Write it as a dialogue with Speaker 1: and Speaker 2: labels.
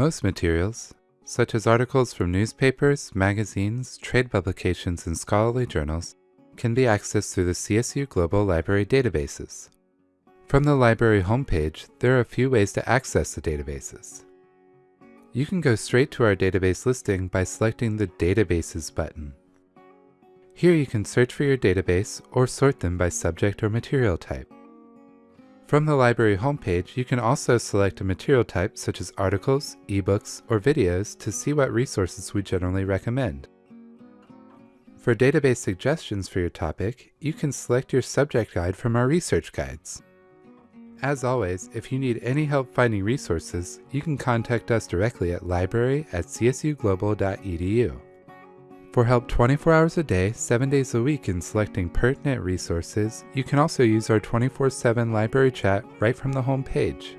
Speaker 1: Most materials, such as articles from newspapers, magazines, trade publications, and scholarly journals, can be accessed through the CSU Global Library databases. From the library homepage, there are a few ways to access the databases. You can go straight to our database listing by selecting the Databases button. Here you can search for your database or sort them by subject or material type. From the library homepage, you can also select a material type such as articles, ebooks, or videos to see what resources we generally recommend. For database suggestions for your topic, you can select your subject guide from our research guides. As always, if you need any help finding resources, you can contact us directly at library at csuglobal.edu. For help 24 hours a day, 7 days a week in selecting pertinent resources, you can also use our 24-7 library chat right from the home page.